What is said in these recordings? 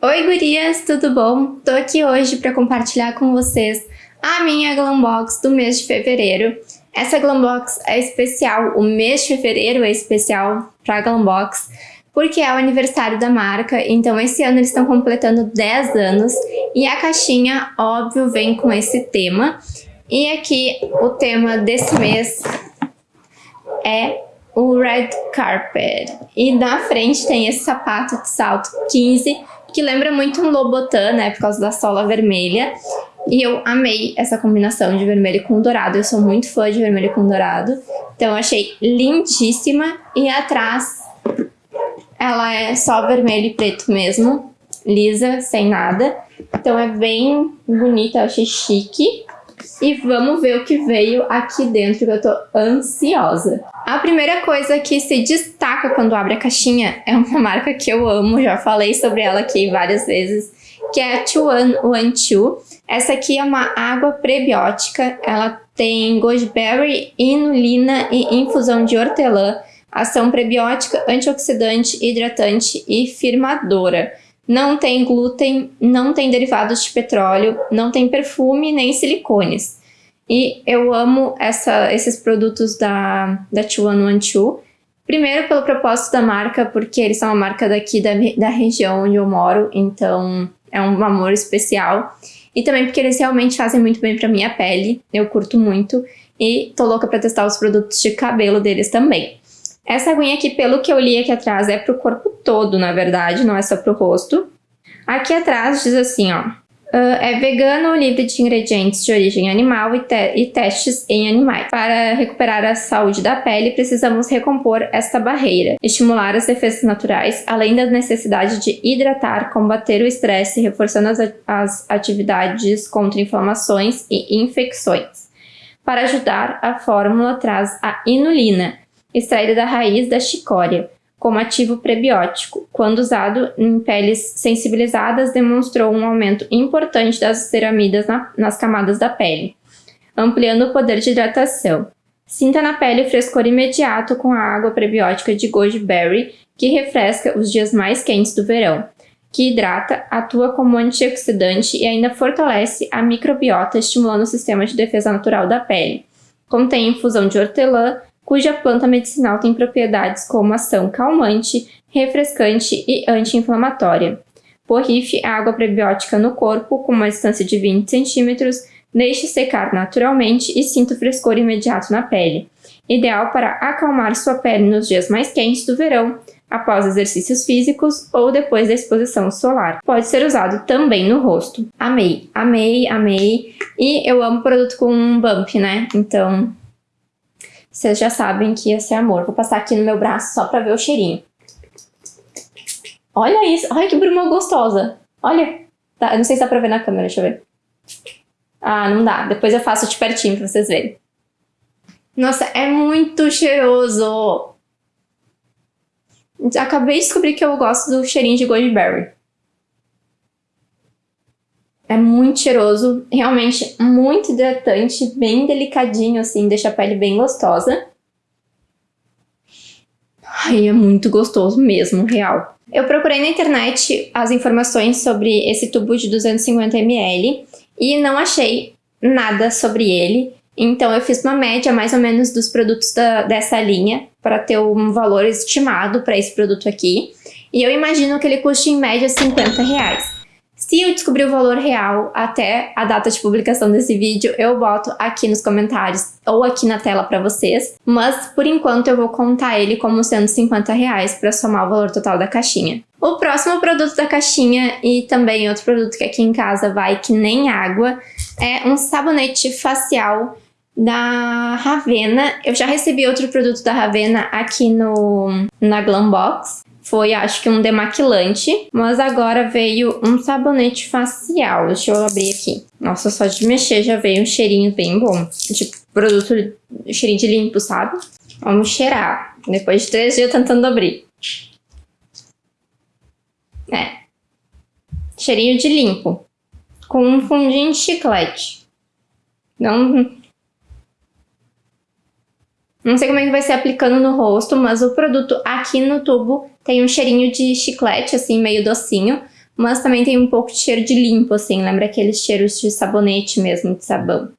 Oi gurias, tudo bom? Tô aqui hoje para compartilhar com vocês a minha Glambox do mês de fevereiro. Essa Glambox é especial, o mês de fevereiro é especial para Glambox, porque é o aniversário da marca, então esse ano eles estão completando 10 anos e a caixinha, óbvio, vem com esse tema. E aqui o tema desse mês é o Red Carpet. E na frente tem esse sapato de salto 15, que lembra muito um Lobotan, né, por causa da sola vermelha. E eu amei essa combinação de vermelho com dourado, eu sou muito fã de vermelho com dourado. Então eu achei lindíssima. E atrás ela é só vermelho e preto mesmo, lisa, sem nada. Então é bem bonita, eu achei chique. E vamos ver o que veio aqui dentro, que eu tô ansiosa. A primeira coisa que se destaca quando abre a caixinha é uma marca que eu amo, já falei sobre ela aqui várias vezes, que é a Chuan Two. Essa aqui é uma água prebiótica, ela tem goji inulina e infusão de hortelã, ação prebiótica, antioxidante, hidratante e firmadora. Não tem glúten, não tem derivados de petróleo, não tem perfume nem silicones. E eu amo essa, esses produtos da, da 2112. Primeiro pelo propósito da marca, porque eles são uma marca daqui da, da região onde eu moro, então é um amor especial. E também porque eles realmente fazem muito bem pra minha pele, eu curto muito. E tô louca pra testar os produtos de cabelo deles também. Essa aguinha aqui, pelo que eu li aqui atrás, é pro corpo todo, na verdade, não é só pro rosto. Aqui atrás diz assim, ó. Uh, é vegano, livre de ingredientes de origem animal e, te e, testes em animais. Para recuperar a saúde da pele, precisamos recompor esta barreira, estimular as defesas naturais, além da necessidade de hidratar, combater o estresse, reforçando as, as atividades contra inflamações e infecções. Para ajudar, a fórmula traz a inulina, extraída da raiz da chicória, como ativo prebiótico. Quando usado em peles sensibilizadas, demonstrou um aumento importante das ceramidas na, nas camadas da pele, ampliando o poder de hidratação. Sinta na pele o frescor imediato com a água prebiótica de goji berry, que refresca os dias mais quentes do verão, que hidrata, atua como antioxidante e ainda fortalece a microbiota, estimulando o sistema de defesa natural da pele. Contém infusão de hortelã, cuja planta medicinal tem propriedades como ação calmante, refrescante e anti-inflamatória. Borrife a água prebiótica no corpo com uma distância de 20 cm, deixe secar naturalmente e sinta o frescor imediato na pele. Ideal para acalmar sua pele nos dias mais quentes do verão, após exercícios físicos ou depois da exposição solar. Pode ser usado também no rosto. Amei, amei, amei. E eu amo produto com bump, né? Então vocês já sabem que ia ser amor. Vou passar aqui no meu braço só pra ver o cheirinho. Olha isso. Olha que bruma gostosa. Olha. Tá, eu não sei se dá pra ver na câmera, deixa eu ver. Ah, não dá. Depois eu faço de pertinho pra vocês verem. Nossa, é muito cheiroso. Acabei de descobrir que eu gosto do cheirinho de goji berry. É muito cheiroso, realmente muito hidratante, bem delicadinho assim, deixa a pele bem gostosa. Ai, é muito gostoso mesmo, real. Eu procurei na internet as informações sobre esse tubo de 250ml e não achei nada sobre ele. Então eu fiz uma média mais ou menos dos produtos da, dessa linha para ter um valor estimado para esse produto aqui. E eu imagino que ele custe em média 50 reais. Se eu descobrir o valor real até a data de publicação desse vídeo, eu boto aqui nos comentários ou aqui na tela para vocês, mas por enquanto eu vou contar ele como sendo 50 reais para somar o valor total da caixinha. O próximo produto da caixinha e também outro produto que aqui em casa vai que nem água é um sabonete facial da Ravena. Eu já recebi outro produto da Ravena aqui no, na Glambox foi, acho que um demaquilante, mas agora veio um sabonete facial. Deixa eu abrir aqui. Nossa, só de mexer já veio um cheirinho bem bom. Tipo, produto, cheirinho de limpo, sabe? Vamos cheirar. Depois de três dias tentando abrir. É. Cheirinho de limpo. Com um fundinho de chiclete. Não, não sei como é que vai ser aplicando no rosto, mas o produto aqui no tubo tem um cheirinho de chiclete, assim, meio docinho. mas também tem um pouco de cheiro de limpo, assim, lembra aqueles cheiros de sabonete mesmo, de sabão.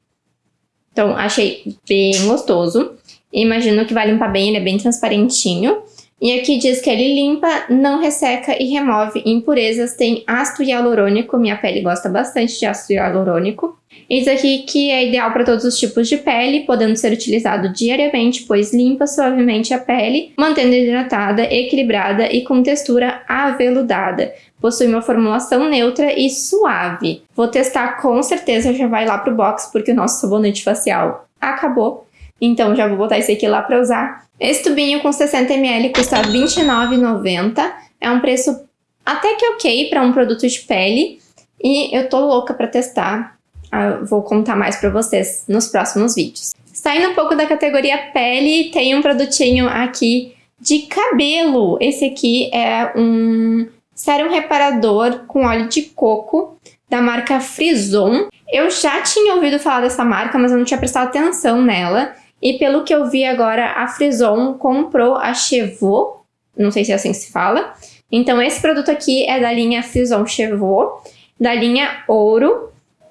Então, achei bem gostoso. Imagino que vai limpar bem, ele é bem transparentinho. E aqui diz que ele limpa, não resseca e remove impurezas, tem ácido hialurônico, minha pele gosta bastante de ácido hialurônico. Diz aqui que é ideal para todos os tipos de pele, podendo ser utilizado diariamente, pois limpa suavemente a pele, mantendo hidratada, equilibrada e com textura aveludada. Possui uma formulação neutra e suave. Vou testar com certeza, já vai lá pro box, porque o nosso sabonete facial acabou. Então já vou botar esse aqui lá para usar. Esse tubinho com 60ml custa R$29,90. É um preço até que ok para um produto de pele. E eu tô louca para testar. Eu vou contar mais para vocês nos próximos vídeos. Saindo um pouco da categoria pele, tem um produtinho aqui de cabelo. Esse aqui é um sérum reparador com óleo de coco da marca Frison. Eu já tinha ouvido falar dessa marca, mas eu não tinha prestado atenção nela. E pelo que eu vi agora, a Frison comprou a Chevaux, não sei se é assim que se fala. Então esse produto aqui é da linha Frison Chevaux, da linha Ouro,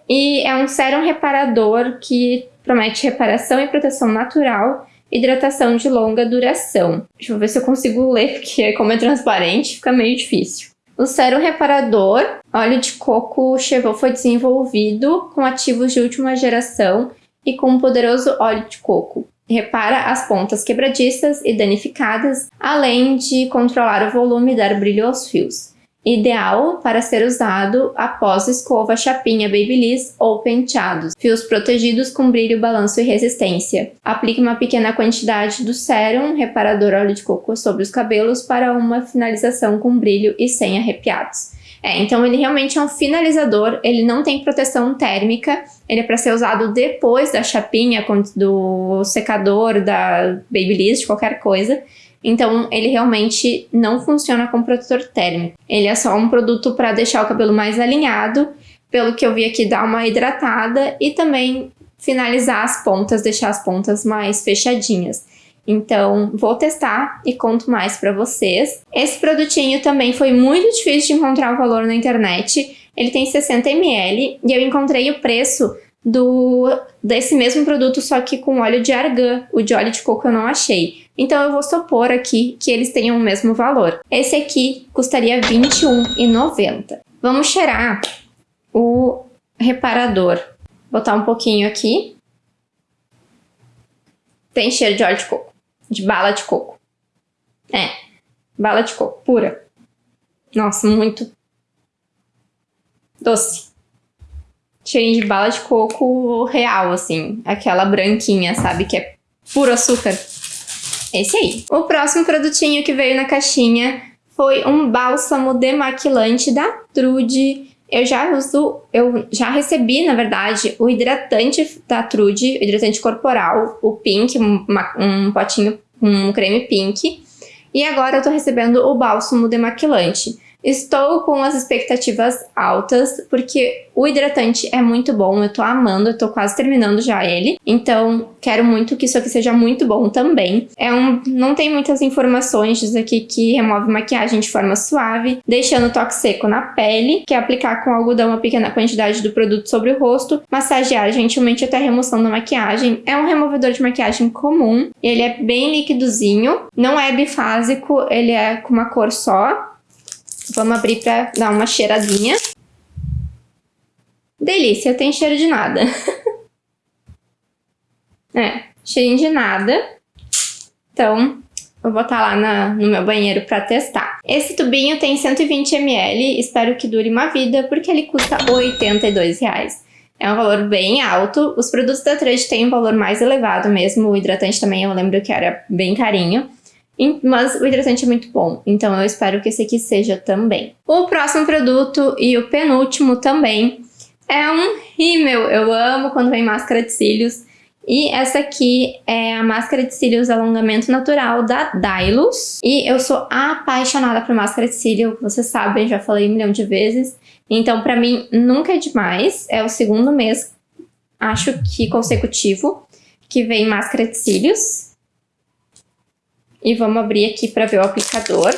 e é um sérum reparador que promete reparação e proteção natural, hidratação de longa duração. Deixa eu ver se eu consigo ler, porque como é transparente, fica meio difícil. O sérum reparador, óleo de coco Chevaux foi desenvolvido com ativos de última geração e com um poderoso óleo de coco. Repara as pontas quebradiças e danificadas, além de controlar o volume e dar brilho aos fios. Ideal para ser usado após escova, chapinha, babyliss ou penteados. Fios protegidos com brilho, balanço e resistência. Aplique uma pequena quantidade do sérum reparador óleo de coco sobre os cabelos para uma finalização com brilho e sem arrepiados. É, então ele realmente é um finalizador, ele não tem proteção térmica, ele é para ser usado depois da chapinha, do secador, da Babyliss, qualquer coisa. Então ele realmente não funciona como protetor térmico. Ele é só um produto para deixar o cabelo mais alinhado, pelo que eu vi aqui dá uma hidratada e também finalizar as pontas, deixar as pontas mais fechadinhas. Então, vou testar e conto mais para vocês. Esse produtinho também foi muito difícil de encontrar o valor na internet. Ele tem 60 ml e eu encontrei o preço do desse mesmo produto, só que com óleo de argan. O de óleo de coco eu não achei. Então eu vou supor aqui que eles tenham o mesmo valor. Esse aqui custaria R$ 21,90. Vamos cheirar o reparador. Botar um pouquinho aqui. Tem cheiro de óleo de coco de bala de coco. É, bala de coco pura. Nossa, muito doce. Cheirinho de bala de coco real, assim. Aquela branquinha, sabe? Que é puro açúcar. Esse aí. O próximo produtinho que veio na caixinha foi um bálsamo demaquilante da Trude. Eu já uso, eu já recebi, na verdade, o hidratante da Trude, hidratante corporal, o Pink, um, um potinho um creme Pink. E agora eu tô recebendo o bálsamo demaquilante. Estou com as expectativas altas, porque o hidratante é muito bom, eu tô amando, eu tô quase terminando já ele. Então, quero muito que isso aqui seja muito bom também. É um, não tem muitas informações, diz aqui que remove maquiagem de forma suave, deixando o toque seco na pele, que é aplicar com algodão uma pequena quantidade do produto sobre o rosto, massagear gentilmente até a remoção da maquiagem. É um removedor de maquiagem comum, ele é bem líquidozinho, não é bifásico, ele é com uma cor só, Vamos abrir pra dar uma cheiradinha. Delícia, tem cheiro de nada. é, cheirinho de nada. Então, vou botar lá na, no meu banheiro para testar. Esse tubinho tem 120 ml, espero que dure uma vida, porque ele custa 82 reais. É um valor bem alto. Os produtos da Trade têm um valor mais elevado mesmo. O hidratante também eu lembro que era bem carinho. Mas o hidratante é muito bom, então eu espero que esse aqui seja também. O próximo produto e o penúltimo também é um rímel. Eu amo quando vem máscara de cílios. E essa aqui é a máscara de cílios alongamento natural da Dylos. E eu sou apaixonada por máscara de cílio, vocês sabem, já falei um milhão de vezes. Então, pra mim, nunca é demais. É o segundo mês, acho que consecutivo, que vem máscara de cílios. E vamos abrir aqui para ver o aplicador.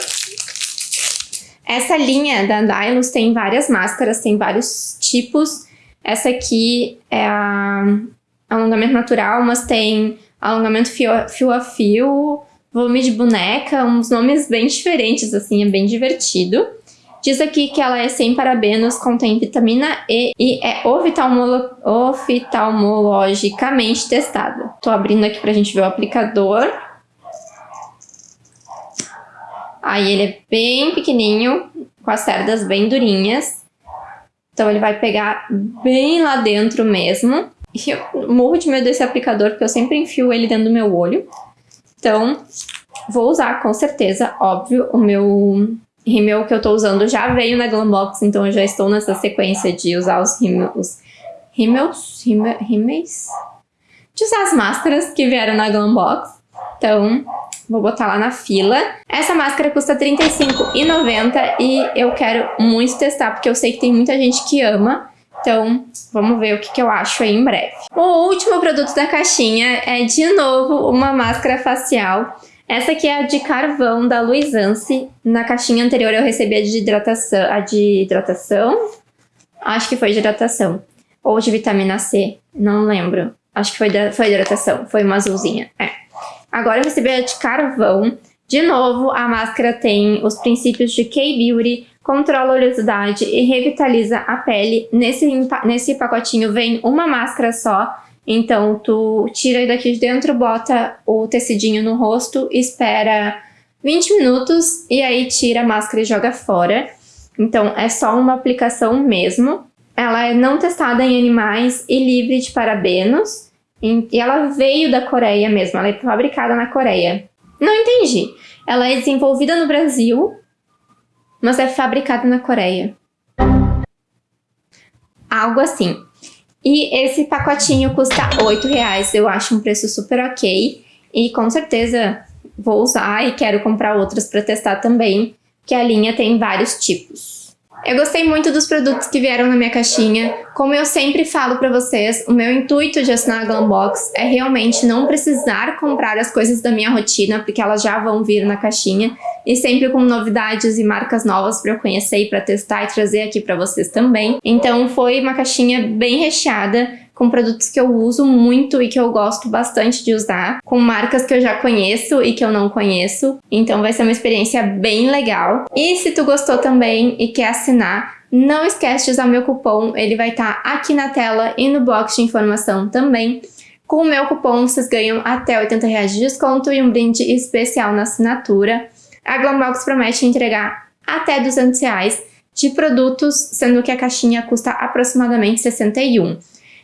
Essa linha da Dylos tem várias máscaras, tem vários tipos. Essa aqui é a alongamento natural, mas tem alongamento fio a fio, a fio volume de boneca, uns nomes bem diferentes, assim, é bem divertido. Diz aqui que ela é sem parabenos, contém vitamina E e é oftalmologicamente testada. Tô abrindo aqui pra gente ver o aplicador. Aí ele é bem pequenininho, com as cerdas bem durinhas. Então ele vai pegar bem lá dentro mesmo. E eu morro de medo desse aplicador, porque eu sempre enfio ele dentro do meu olho. Então, vou usar com certeza, óbvio, o meu rímel que eu tô usando já veio na Glambox, então eu já estou nessa sequência de usar os rímels, rímels, rímels, de usar as máscaras que vieram na Glambox. Então, vou botar lá na fila. Essa máscara custa R$35,90 e eu quero muito testar, porque eu sei que tem muita gente que ama. Então, vamos ver o que, que eu acho aí em breve. O último produto da caixinha é, de novo, uma máscara facial. Essa aqui é a de carvão da Luizance. Na caixinha anterior eu recebi a de hidratação. A de hidratação? Acho que foi de hidratação. Ou de vitamina C, não lembro. Acho que foi, de, foi hidratação, foi uma azulzinha. É. Agora eu recebi a de carvão. De novo, a máscara tem os princípios de K-Beauty, controla a oleosidade e revitaliza a pele. Nesse, nesse pacotinho vem uma máscara só, então tu tira daqui de dentro, bota o tecidinho no rosto, espera 20 minutos e aí tira a máscara e joga fora. Então é só uma aplicação mesmo. Ela é não testada em animais e livre de parabenos. E ela veio da Coreia mesmo, ela é fabricada na Coreia. Não entendi. Ela é desenvolvida no Brasil, mas é fabricada na Coreia. Algo assim. E esse pacotinho custa R$ reais. eu acho um preço super ok. E com certeza vou usar e quero comprar outras para testar também, que a linha tem vários tipos. Eu gostei muito dos produtos que vieram na minha caixinha. Como eu sempre falo pra vocês, o meu intuito de assinar a Glambox é realmente não precisar comprar as coisas da minha rotina, porque elas já vão vir na caixinha, e sempre com novidades e marcas novas pra eu conhecer e pra testar e trazer aqui pra vocês também. Então foi uma caixinha bem recheada, com produtos que eu uso muito e que eu gosto bastante de usar, com marcas que eu já conheço e que eu não conheço, então vai ser uma experiência bem legal. E se tu gostou também e quer assinar, não esquece de usar meu cupom, ele vai estar tá aqui na tela e no box de informação também. Com o meu cupom vocês ganham até 80 reais de desconto e um brinde especial na assinatura. A Glambox promete entregar até 200 reais de produtos, sendo que a caixinha custa aproximadamente 61.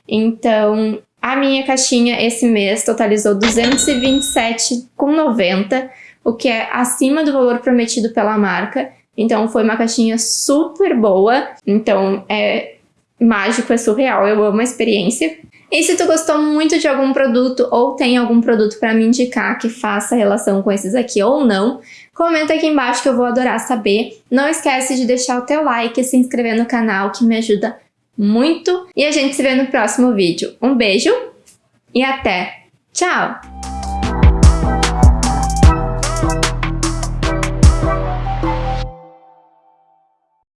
Então, a minha caixinha esse mês totalizou 227,90, o que é acima do valor prometido pela marca. Então, foi uma caixinha super boa. Então, é mágico, é surreal, eu amo a experiência. E se tu gostou muito de algum produto ou tem algum produto para me indicar que faça relação com esses aqui ou não, comenta aqui embaixo que eu vou adorar saber. Não esquece de deixar o teu like e se inscrever no canal que me ajuda muito e a gente se vê no próximo vídeo. Um beijo e até! Tchau!